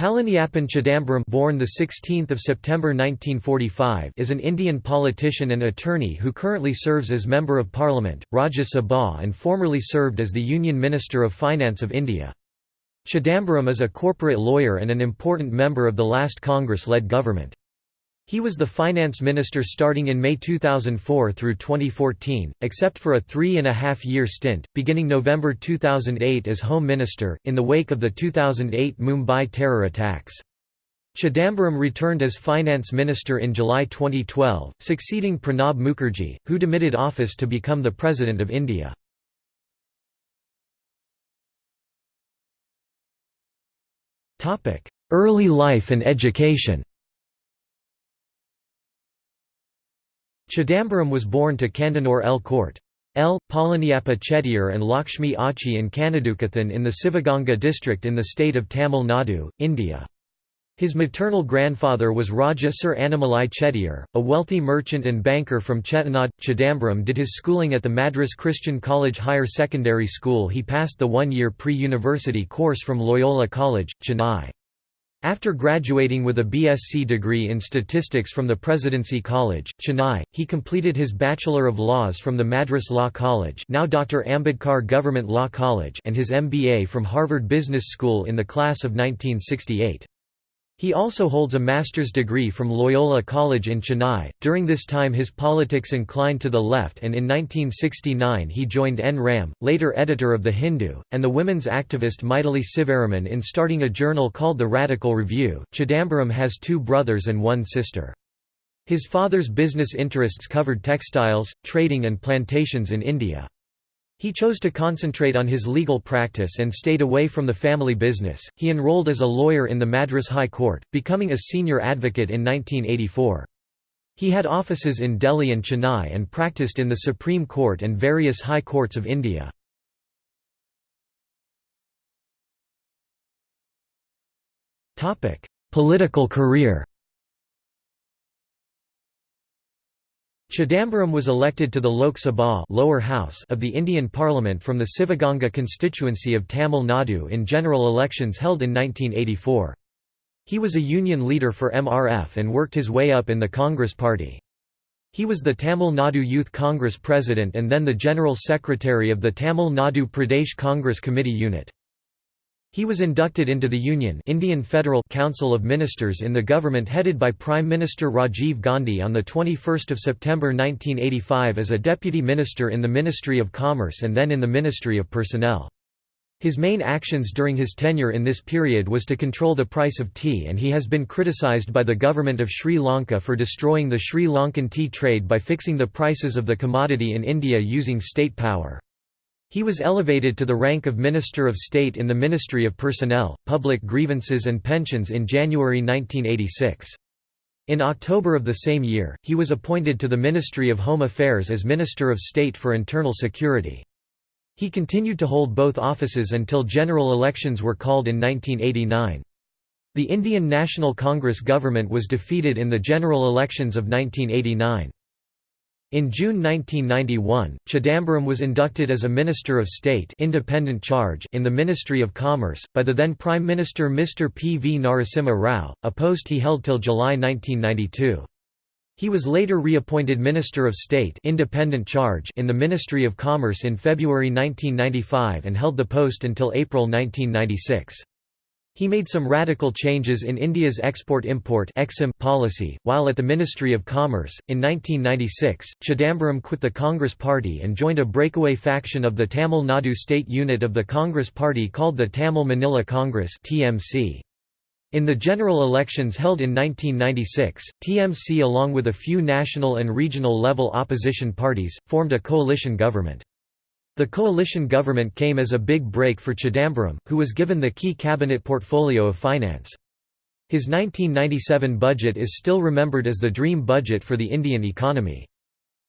Palaniappan Chidambaram born the 16th of September 1945 is an Indian politician and attorney who currently serves as Member of Parliament, Rajya Sabha and formerly served as the Union Minister of Finance of India. Chidambaram is a corporate lawyer and an important member of the last Congress-led government. He was the finance minister starting in May 2004 through 2014, except for a three-and-a-half-year stint, beginning November 2008 as Home Minister, in the wake of the 2008 Mumbai terror attacks. Chidambaram returned as finance minister in July 2012, succeeding Pranab Mukherjee, who demitted office to become the President of India. Early life and education Chidambaram was born to Kandanur L. Court. L. Palaniappa Chettiar and Lakshmi Achi in Kanadukathan in the Sivaganga district in the state of Tamil Nadu, India. His maternal grandfather was Raja Sir Annamalai Chettiar, a wealthy merchant and banker from Chettinad. Chidambaram did his schooling at the Madras Christian College Higher Secondary School he passed the one-year pre-university course from Loyola College, Chennai. After graduating with a BSc degree in statistics from the Presidency College, Chennai, he completed his Bachelor of Laws from the Madras Law College now Dr. Ambedkar Government Law College and his MBA from Harvard Business School in the class of 1968. He also holds a master's degree from Loyola College in Chennai. During this time, his politics inclined to the left, and in 1969 he joined N. Ram, later editor of The Hindu, and the women's activist Maithili Sivaraman in starting a journal called The Radical Review. Chidambaram has two brothers and one sister. His father's business interests covered textiles, trading, and plantations in India. He chose to concentrate on his legal practice and stayed away from the family business. He enrolled as a lawyer in the Madras High Court, becoming a senior advocate in 1984. He had offices in Delhi and Chennai and practiced in the Supreme Court and various high courts of India. Political career Chidambaram was elected to the Lok Sabha lower house of the Indian Parliament from the Sivaganga constituency of Tamil Nadu in general elections held in 1984. He was a union leader for MRF and worked his way up in the Congress party. He was the Tamil Nadu Youth Congress president and then the General Secretary of the Tamil Nadu Pradesh Congress Committee unit. He was inducted into the Union Indian Federal Council of Ministers in the government headed by Prime Minister Rajiv Gandhi on 21 September 1985 as a deputy minister in the Ministry of Commerce and then in the Ministry of Personnel. His main actions during his tenure in this period was to control the price of tea and he has been criticised by the government of Sri Lanka for destroying the Sri Lankan tea trade by fixing the prices of the commodity in India using state power. He was elevated to the rank of Minister of State in the Ministry of Personnel, Public Grievances and Pensions in January 1986. In October of the same year, he was appointed to the Ministry of Home Affairs as Minister of State for Internal Security. He continued to hold both offices until general elections were called in 1989. The Indian National Congress government was defeated in the general elections of 1989. In June 1991, Chidambaram was inducted as a Minister of State independent charge in the Ministry of Commerce, by the then Prime Minister Mr. P. V. Narasimha Rao, a post he held till July 1992. He was later reappointed Minister of State independent charge in the Ministry of Commerce in February 1995 and held the post until April 1996. He made some radical changes in India's export-import policy, while at the Ministry of Commerce. In 1996, Chidambaram quit the Congress Party and joined a breakaway faction of the Tamil Nadu state unit of the Congress Party called the Tamil Maanila Congress (TMC). In the general elections held in 1996, TMC along with a few national and regional level opposition parties, formed a coalition government. The coalition government came as a big break for Chidambaram, who was given the key cabinet portfolio of finance. His 1997 budget is still remembered as the dream budget for the Indian economy.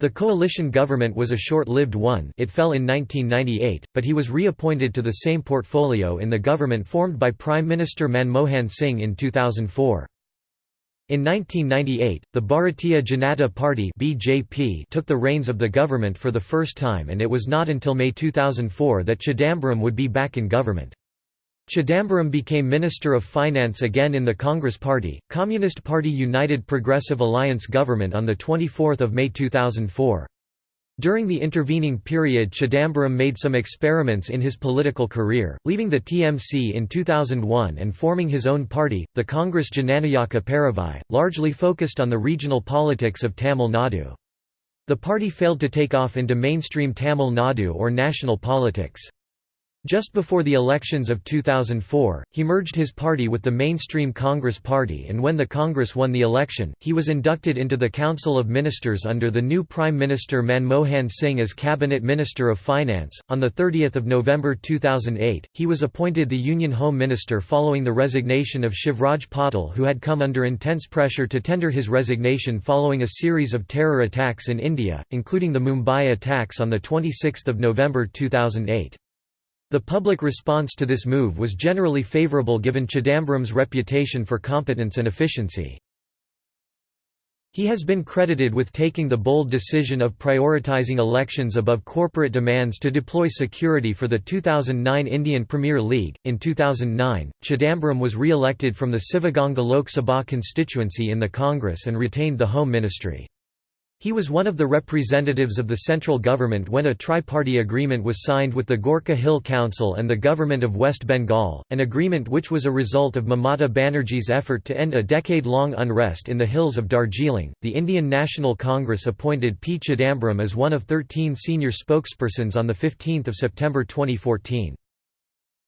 The coalition government was a short-lived one it fell in 1998, but he was reappointed to the same portfolio in the government formed by Prime Minister Manmohan Singh in 2004. In 1998, the Bharatiya Janata Party (BJP) took the reins of the government for the first time and it was not until May 2004 that Chidambaram would be back in government. Chidambaram became Minister of Finance again in the Congress Party, Communist Party United Progressive Alliance government on 24 May 2004. During the intervening period Chidambaram made some experiments in his political career, leaving the TMC in 2001 and forming his own party, the Congress Jananayaka Paravai, largely focused on the regional politics of Tamil Nadu. The party failed to take off into mainstream Tamil Nadu or national politics. Just before the elections of 2004, he merged his party with the mainstream Congress Party and when the Congress won the election, he was inducted into the Council of Ministers under the new Prime Minister Manmohan Singh as Cabinet Minister of Finance. On 30 November 2008, he was appointed the Union Home Minister following the resignation of Shivraj Patil who had come under intense pressure to tender his resignation following a series of terror attacks in India, including the Mumbai attacks on 26 November 2008. The public response to this move was generally favourable given Chidambaram's reputation for competence and efficiency. He has been credited with taking the bold decision of prioritising elections above corporate demands to deploy security for the 2009 Indian Premier League. In 2009, Chidambaram was re elected from the Sivaganga Lok Sabha constituency in the Congress and retained the Home Ministry. He was one of the representatives of the central government when a tri-party agreement was signed with the Gorkha Hill Council and the Government of West Bengal, an agreement which was a result of Mamata Banerjee's effort to end a decade-long unrest in the hills of Darjeeling. The Indian National Congress appointed P. Chidambaram as one of 13 senior spokespersons on 15 September 2014.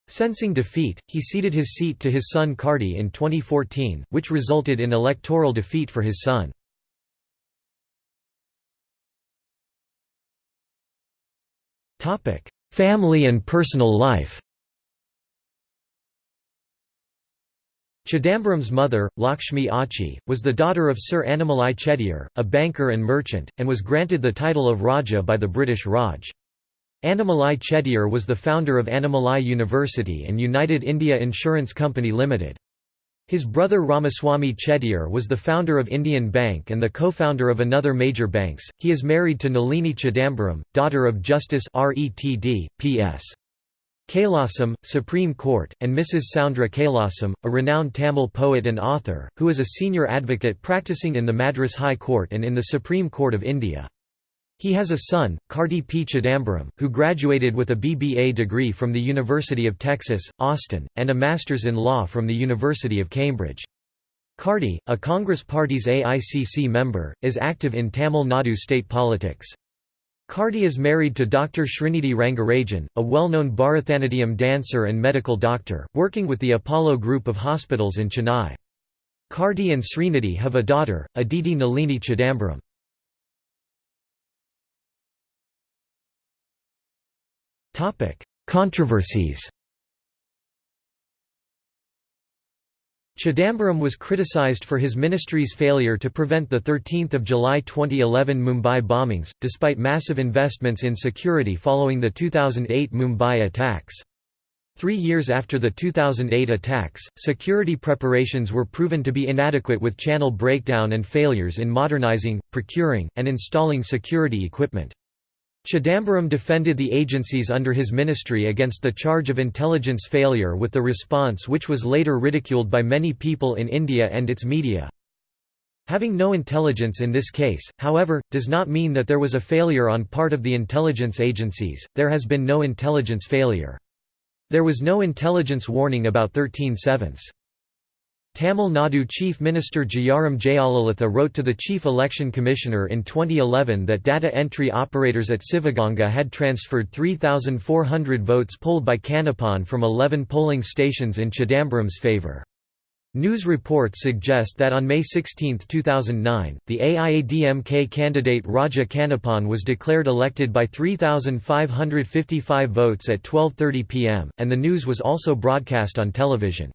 Sensing defeat, he ceded his seat to his son Karti in 2014, which resulted in electoral defeat for his son. Family and personal life Chidambaram's mother, Lakshmi Achi, was the daughter of Sir Annamalai Chettiar, a banker and merchant, and was granted the title of Raja by the British Raj. Annamalai Chettiar was the founder of Annamalai University and United India Insurance Company Limited. His brother Ramaswamy Chettiar was the founder of Indian Bank and the co-founder of another major banks. He is married to Nalini Chidambaram, daughter of Justice RETD, P.S. Kailasam, Supreme Court, and Mrs. Soundra Kailasam, a renowned Tamil poet and author, who is a senior advocate practicing in the Madras High Court and in the Supreme Court of India. He has a son, Karti P. Chidambaram, who graduated with a BBA degree from the University of Texas, Austin, and a Master's in Law from the University of Cambridge. Karti, a Congress Party's AICC member, is active in Tamil Nadu state politics. Karti is married to Dr. Srinidhi Rangarajan, a well-known Bharatanatyam dancer and medical doctor, working with the Apollo Group of hospitals in Chennai. Karti and Srinidhi have a daughter, Aditi Nalini Chidambaram. Controversies Chidambaram was criticized for his ministry's failure to prevent the 13 July 2011 Mumbai bombings, despite massive investments in security following the 2008 Mumbai attacks. Three years after the 2008 attacks, security preparations were proven to be inadequate with channel breakdown and failures in modernizing, procuring, and installing security equipment. Chidambaram defended the agencies under his ministry against the charge of intelligence failure with the response which was later ridiculed by many people in India and its media. Having no intelligence in this case, however, does not mean that there was a failure on part of the intelligence agencies, there has been no intelligence failure. There was no intelligence warning about 13 sevenths. Tamil Nadu Chief Minister Jayaram Jayalalitha wrote to the Chief Election Commissioner in 2011 that data entry operators at Sivaganga had transferred 3,400 votes polled by Kannappan from 11 polling stations in Chidambaram's favour. News reports suggest that on May 16, 2009, the AIADMK candidate Raja Kannappan was declared elected by 3,555 votes at 12.30 pm, and the news was also broadcast on television.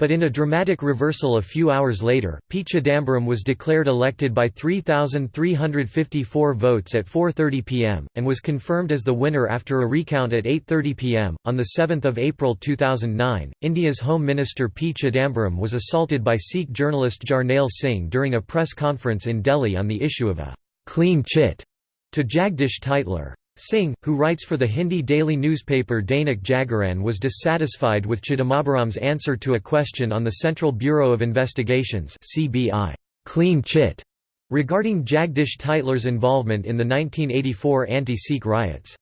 But in a dramatic reversal a few hours later, P. Chidambaram was declared elected by 3,354 votes at 4.30 pm, and was confirmed as the winner after a recount at 8.30 pm. On 7 April 2009, India's Home Minister P. Chidambaram was assaulted by Sikh journalist Jarnail Singh during a press conference in Delhi on the issue of a «clean chit» to Jagdish Tytler. Singh, who writes for the Hindi daily newspaper Dainik Jagran was dissatisfied with Chidambaram's answer to a question on the Central Bureau of Investigations clean chit regarding Jagdish Tytler's involvement in the 1984 anti-Sikh riots.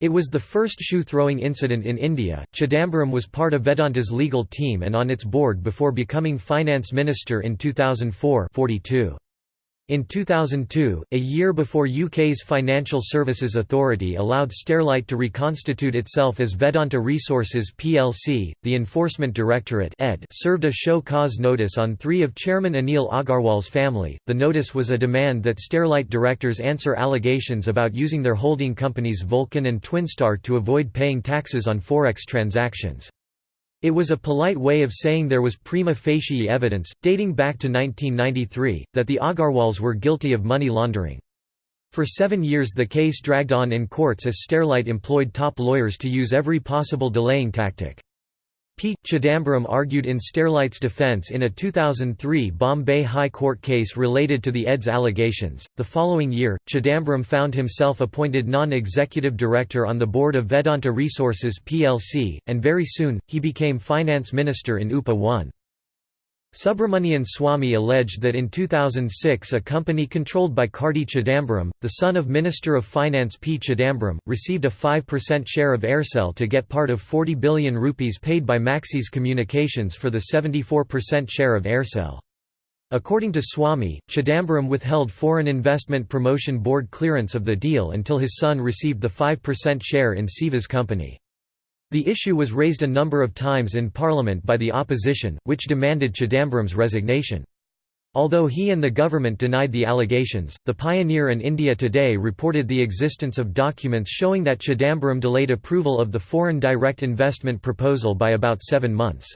It was the first shoe-throwing incident in India. Chidambaram was part of Vedanta's legal team and on its board before becoming finance minister in 2004 42. In 2002, a year before UK's Financial Services Authority allowed Sterlite to reconstitute itself as Vedanta Resources plc, the Enforcement Directorate (ED) served a show cause notice on three of Chairman Anil Agarwal's family. The notice was a demand that Sterlite directors answer allegations about using their holding companies Vulcan and Twinstar to avoid paying taxes on forex transactions. It was a polite way of saying there was prima facie evidence, dating back to 1993, that the Agarwals were guilty of money laundering. For seven years the case dragged on in courts as Sterlite employed top lawyers to use every possible delaying tactic. P. Chidambaram argued in Sterlite's defense in a 2003 Bombay High Court case related to the ED's allegations. The following year, Chidambaram found himself appointed non executive director on the board of Vedanta Resources plc, and very soon, he became finance minister in UPA 1. Subramanian Swamy alleged that in 2006 a company controlled by Karti Chidambaram, the son of Minister of Finance P. Chidambaram, received a 5% share of Aircel to get part of 40 billion rupees paid by Maxis Communications for the 74% share of Aircel. According to Swamy, Chidambaram withheld Foreign Investment Promotion Board clearance of the deal until his son received the 5% share in Siva's company. The issue was raised a number of times in Parliament by the opposition, which demanded Chidambaram's resignation. Although he and the government denied the allegations, The Pioneer and India Today reported the existence of documents showing that Chidambaram delayed approval of the foreign direct investment proposal by about seven months.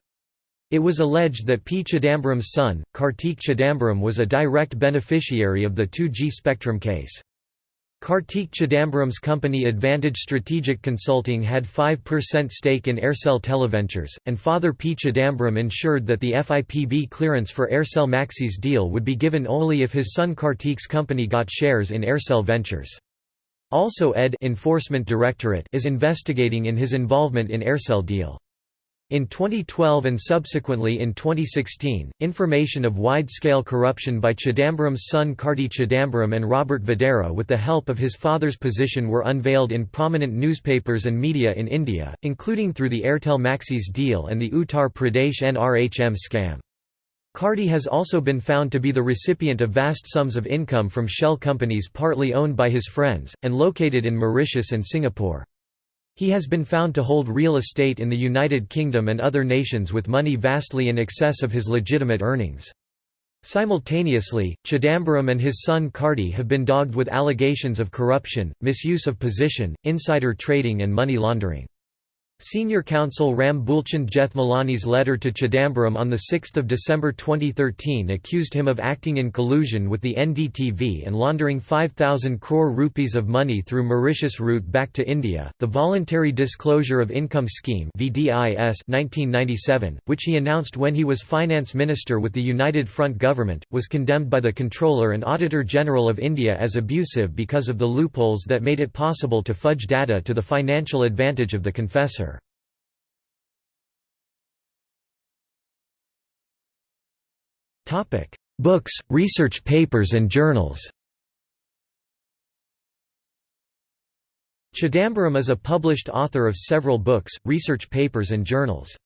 It was alleged that P. Chidambaram's son, Kartik Chidambaram was a direct beneficiary of the 2G spectrum case. Kartik Chidambaram's company Advantage Strategic Consulting had 5% stake in Aircel Televentures, and father P. Chidambaram ensured that the FIPB clearance for Aircel Maxis deal would be given only if his son Kartik's company got shares in Aircel Ventures. Also ED Enforcement Directorate is investigating in his involvement in Aircel deal. In 2012 and subsequently in 2016, information of wide-scale corruption by Chidambaram's son Karti Chidambaram and Robert Vadra with the help of his father's position were unveiled in prominent newspapers and media in India, including through the Airtel Maxis deal and the Uttar Pradesh NRHM scam. Karti has also been found to be the recipient of vast sums of income from shell companies partly owned by his friends, and located in Mauritius and Singapore. He has been found to hold real estate in the United Kingdom and other nations with money vastly in excess of his legitimate earnings. Simultaneously, Chidambaram and his son Karti have been dogged with allegations of corruption, misuse of position, insider trading and money laundering. Senior counsel Ram Bulchand Jethmalani's letter to Chidambaram on 6 December 2013 accused him of acting in collusion with the NDTV and laundering 5,000 crore rupees of money through Mauritius route back to India. The Voluntary Disclosure of Income Scheme (VDIS) 1997, which he announced when he was finance minister with the United Front government, was condemned by the Controller and Auditor General of India as abusive because of the loopholes that made it possible to fudge data to the financial advantage of the confessor. Books, research papers and journals. Chidambaram is a published author of several books, research papers and journals.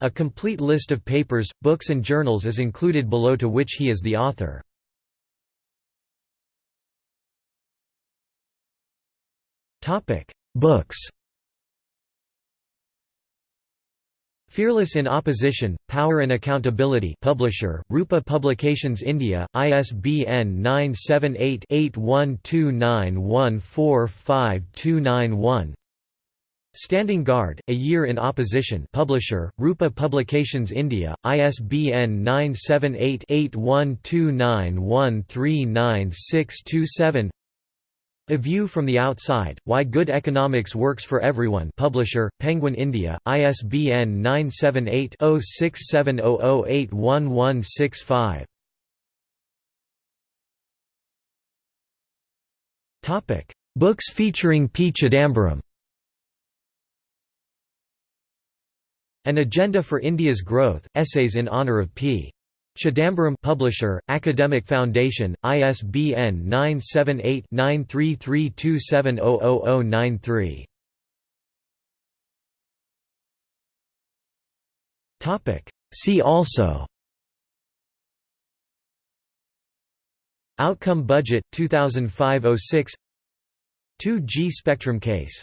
A complete list of papers, books and journals is included below to which he is the author. Books Fearless in Opposition, Power and Accountability Publisher, Rupa Publications India, ISBN 978-8129145291 Standing Guard, A Year in Opposition Publisher, Rupa Publications India, ISBN 978-8129139627 a View from the Outside, Why Good Economics Works for Everyone Publisher, Penguin India, ISBN 978-0670081165 Books featuring P. Chidambaram An Agenda for India's Growth, Essays in Honour of P. Chidambaram Publisher, Academic Foundation, ISBN 978-9332700093 See also. Outcome Budget 2005-06 2G spectrum case